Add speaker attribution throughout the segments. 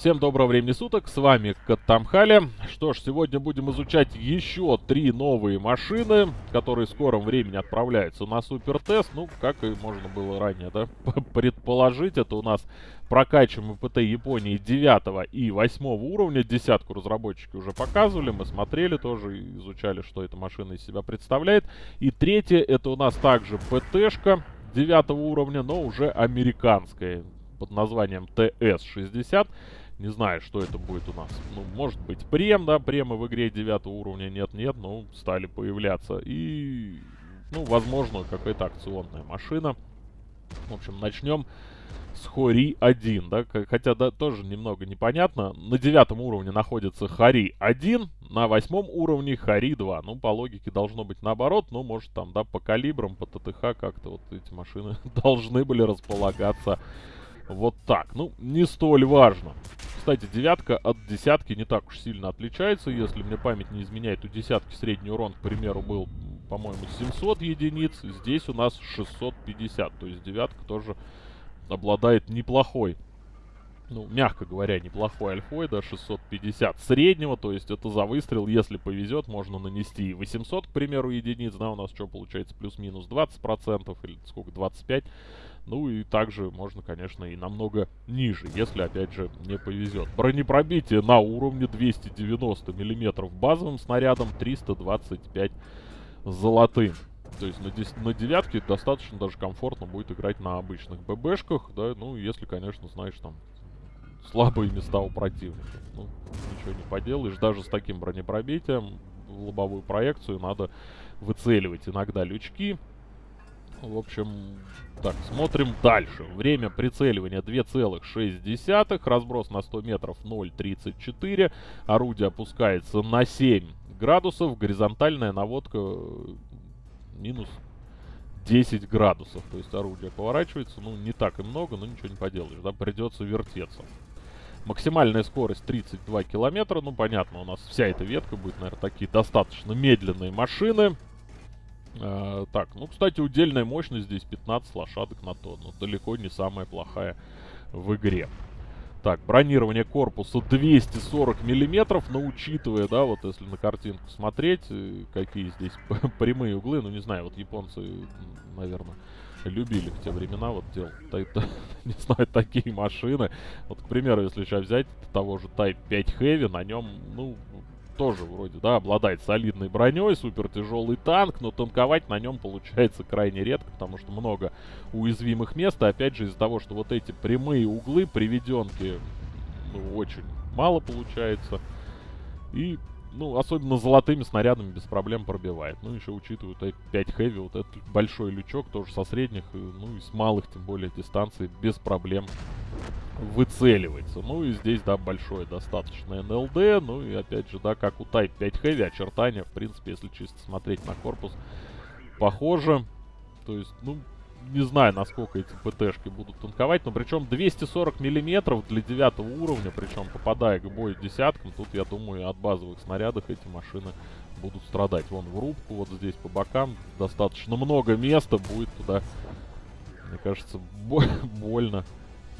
Speaker 1: Всем доброго времени суток, с вами Каттамхали. Что ж, сегодня будем изучать еще три новые машины, которые в скором времени отправляются на супертест. Ну, как и можно было ранее, да, предположить, это у нас прокачиваем ПТ Японии 9 и 8 уровня. Десятку разработчики уже показывали, мы смотрели тоже, изучали, что эта машина из себя представляет. И третье, это у нас также ПТшка 9 уровня, но уже американская под названием ТС-60. Не знаю, что это будет у нас. Ну, может быть, прем, да, премы в игре 9 уровня нет-нет, но стали появляться. И, ну, возможно, какая-то акционная машина. В общем, начнем с Хори 1, да, хотя да, тоже немного непонятно. На девятом уровне находится Хари 1, на восьмом уровне Хари 2. Ну, по логике должно быть наоборот, но может там, да, по калибрам, по ТТХ как-то вот эти машины должны были располагаться вот так. Ну, не столь важно. Кстати, девятка от десятки не так уж сильно отличается. Если мне память не изменяет, у десятки средний урон, к примеру, был, по-моему, 700 единиц. Здесь у нас 650. То есть девятка тоже обладает неплохой, ну, мягко говоря, неплохой альфой, да, 650 среднего. То есть это за выстрел, если повезет, можно нанести 800, к примеру, единиц. Да, у нас что получается, плюс-минус 20% или сколько, 25%. Ну и также можно, конечно, и намного ниже, если, опять же, не повезет. Бронепробитие на уровне 290 миллиметров базовым снарядом, 325 золотым. То есть на, 10, на девятке достаточно даже комфортно будет играть на обычных ББшках, да, ну, если, конечно, знаешь, там, слабые места у противника. Ну, ничего не поделаешь, даже с таким бронепробитием в лобовую проекцию надо выцеливать иногда лючки, в общем, так, смотрим дальше. Время прицеливания 2,6. Разброс на 100 метров 0,34. Орудие опускается на 7 градусов. Горизонтальная наводка э, минус 10 градусов. То есть орудие поворачивается, ну, не так и много, но ничего не поделаешь, да, придется вертеться. Максимальная скорость 32 километра. Ну, понятно, у нас вся эта ветка будет, наверное, такие достаточно медленные машины. Э, так, ну, кстати, удельная мощность здесь 15 лошадок на тонну. Далеко не самая плохая в игре. Так, бронирование корпуса 240 миллиметров, но учитывая, да, вот если на картинку смотреть, э, какие здесь прямые углы, ну, не знаю, вот японцы, наверное, любили в те времена вот делать, не знаю, такие машины. Вот, к примеру, если сейчас взять того же Type 5 Heavy, на нем, ну, тоже вроде, да, обладает солидной броней, супер тяжелый танк, но танковать на нем получается крайне редко, потому что много уязвимых мест. И опять же, из-за того, что вот эти прямые углы приведенки ну, очень мало получается. И, ну, особенно золотыми снарядами без проблем пробивает. Ну, еще учитывая 5 хэви, вот этот большой лючок тоже со средних, ну и с малых, тем более, дистанций без проблем выцеливается. Ну и здесь, да, большое достаточно НЛД. Ну и опять же, да, как у Type 5 Heavy, очертания, в принципе, если чисто смотреть на корпус, похоже. То есть, ну, не знаю, насколько эти ПТшки будут танковать, но причем 240 миллиметров для девятого уровня, причем попадая к бою десяткам, тут, я думаю, от базовых снарядов эти машины будут страдать. Вон в рубку, вот здесь по бокам достаточно много места будет туда, мне кажется, больно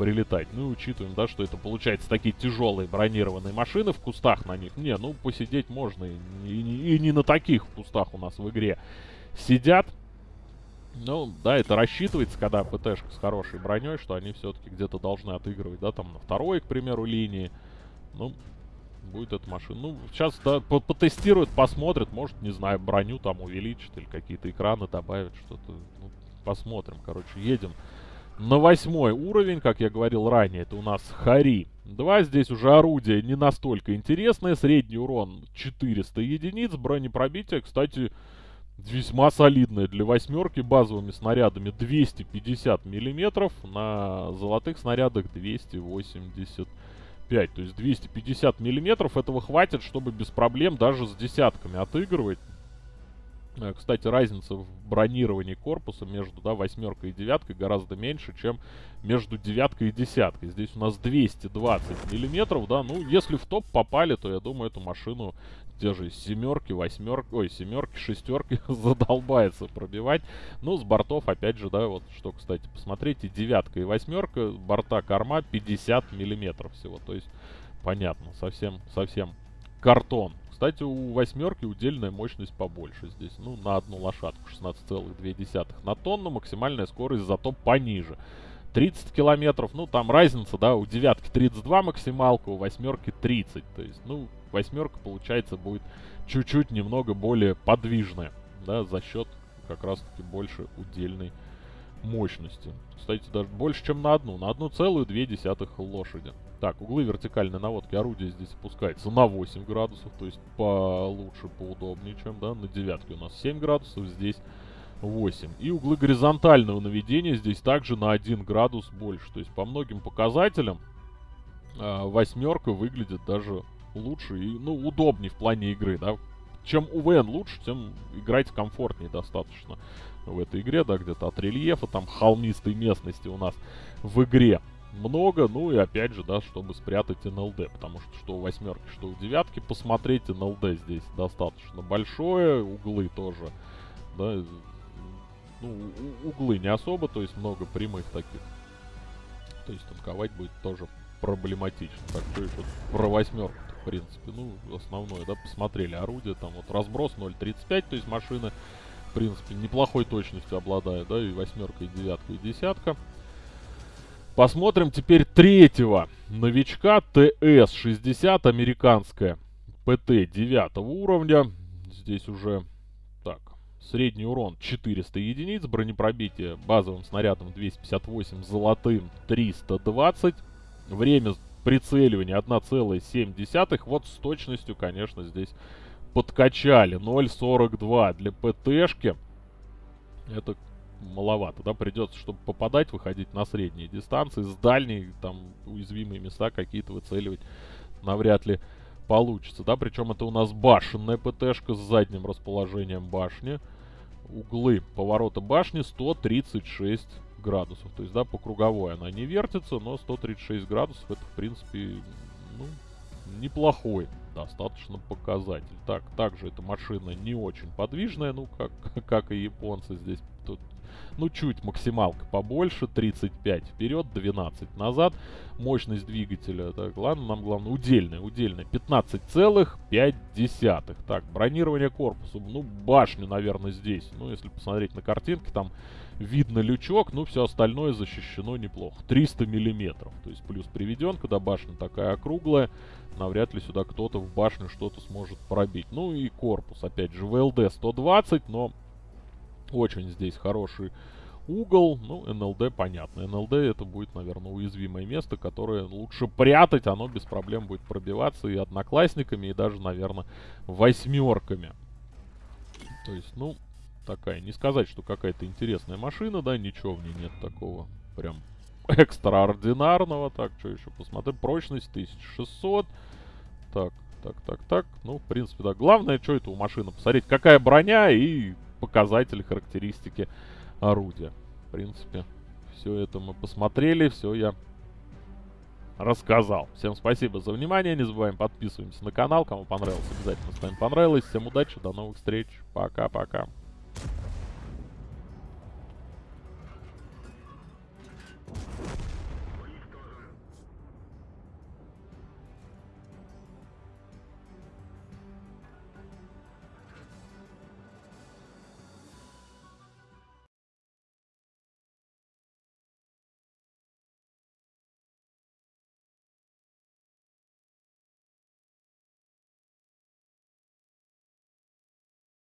Speaker 1: прилетать. Ну и учитываем, да, что это получается такие тяжелые бронированные машины в кустах на них. Не, ну посидеть можно и, и, и не на таких кустах у нас в игре сидят. Ну, да, это рассчитывается, когда ПТшка с хорошей броней, что они все-таки где-то должны отыгрывать, да, там на второй, к примеру, линии. Ну, будет эта машина. Ну, сейчас, да, потестируют, посмотрят, может, не знаю, броню там увеличат или какие-то экраны добавят, что-то. Ну, посмотрим, короче, едем на восьмой уровень, как я говорил ранее, это у нас Хари 2. Здесь уже орудие не настолько интересное. Средний урон 400 единиц. Бронепробитие, кстати, весьма солидное. Для восьмерки базовыми снарядами 250 миллиметров. На золотых снарядах 285. То есть 250 миллиметров этого хватит, чтобы без проблем даже с десятками отыгрывать. Э, кстати, разница в бронировании корпуса между да, восьмеркой и девяткой гораздо меньше, чем между девяткой и десяткой. Здесь у нас 220 миллиметров, да, ну, если в топ попали, то, я думаю, эту машину те же семерки, восьмерки, ой, семерки, шестерки задолбается пробивать. Ну, с бортов, опять же, да, вот что, кстати, посмотрите, девятка и восьмерка, борта корма 50 миллиметров всего. То есть, понятно, совсем, совсем картон. Кстати, у восьмерки удельная мощность побольше здесь. Ну, на одну лошадку 16,2 на тонну. Максимальная скорость зато пониже. 30 километров, ну, там разница, да, у девятки 32 максималка, у восьмерки 30. То есть, ну, восьмерка, получается, будет чуть-чуть немного более подвижная, да, за счет как раз-таки больше удельной мощности. Кстати, даже больше, чем на одну, на одну целую две десятых лошади. Так, углы вертикальной наводки орудия здесь опускается на 8 градусов, то есть получше, поудобнее, чем, да, на девятке у нас 7 градусов, здесь 8. И углы горизонтального наведения здесь также на 1 градус больше. То есть по многим показателям э, восьмерка выглядит даже лучше и, ну, удобнее в плане игры, да. Чем УВН лучше, тем играть комфортнее достаточно в этой игре, да, где-то от рельефа, там, холмистой местности у нас в игре много, ну и опять же, да, чтобы спрятать НЛД, потому что что у восьмерки, что у девятки, посмотреть НЛД здесь достаточно большое, углы тоже, да, ну, углы не особо, то есть много прямых таких. То есть танковать будет тоже проблематично. Так, что еще про восьмерку в принципе, ну, основное, да, посмотрели орудие, там вот разброс 0.35, то есть машина, в принципе, неплохой точностью обладает, да, и восьмерка, и девятка, и десятка. Посмотрим теперь третьего новичка ТС-60, американская ПТ 9 уровня. Здесь уже Средний урон 400 единиц, бронепробитие базовым снарядом 258, золотым 320. Время прицеливания 1,7. Вот с точностью, конечно, здесь подкачали. 0,42 для ПТшки. Это маловато, да, придется, чтобы попадать, выходить на средние дистанции, с дальней, там, уязвимые места какие-то выцеливать навряд ли получится, да, причем это у нас башенная ПТшка с задним расположением башни углы поворота башни 136 градусов. То есть, да, по круговой она не вертится, но 136 градусов это, в принципе, ну, неплохой достаточно показатель. Так, также эта машина не очень подвижная, ну, как, как и японцы здесь. Тут ну, чуть максималка побольше, 35 вперед, 12 назад. Мощность двигателя, так, ладно, нам главное, удельная, удельная, 15,5. Так, бронирование корпуса, ну, башню, наверное, здесь. Ну, если посмотреть на картинки, там видно лючок, ну, все остальное защищено неплохо. 300 миллиметров, то есть плюс приведен, когда башня такая округлая, навряд ли сюда кто-то в башню что-то сможет пробить. Ну и корпус, опять же, ВЛД 120, но очень здесь хороший угол. Ну, НЛД понятно. НЛД это будет, наверное, уязвимое место, которое лучше прятать. Оно без проблем будет пробиваться и одноклассниками, и даже, наверное, восьмерками. То есть, ну, такая. Не сказать, что какая-то интересная машина, да, ничего в ней нет такого прям экстраординарного. Так, что еще посмотрим. Прочность 1600. Так, так, так, так. Ну, в принципе, да. Главное, что это у машины. Посмотреть, какая броня и показатели, характеристики орудия. В принципе, все это мы посмотрели, все я рассказал. Всем спасибо за внимание, не забываем подписываемся на канал, кому понравилось, обязательно ставим понравилось. Всем удачи, до новых встреч, пока-пока.